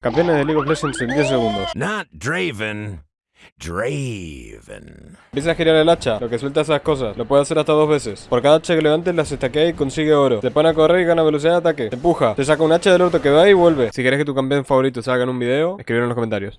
Campeones de League of Legends en 10 segundos. Not Draven. Draven. Empieza a girar el hacha, lo que suelta esas cosas. Lo puede hacer hasta dos veces. Por cada hacha que levantes, las estaquea y consigue oro. Te pone a correr y gana velocidad de ataque. Te empuja. Te saca un hacha del orto que va y vuelve. Si querés que tu campeón favorito salga en un video, escribir en los comentarios.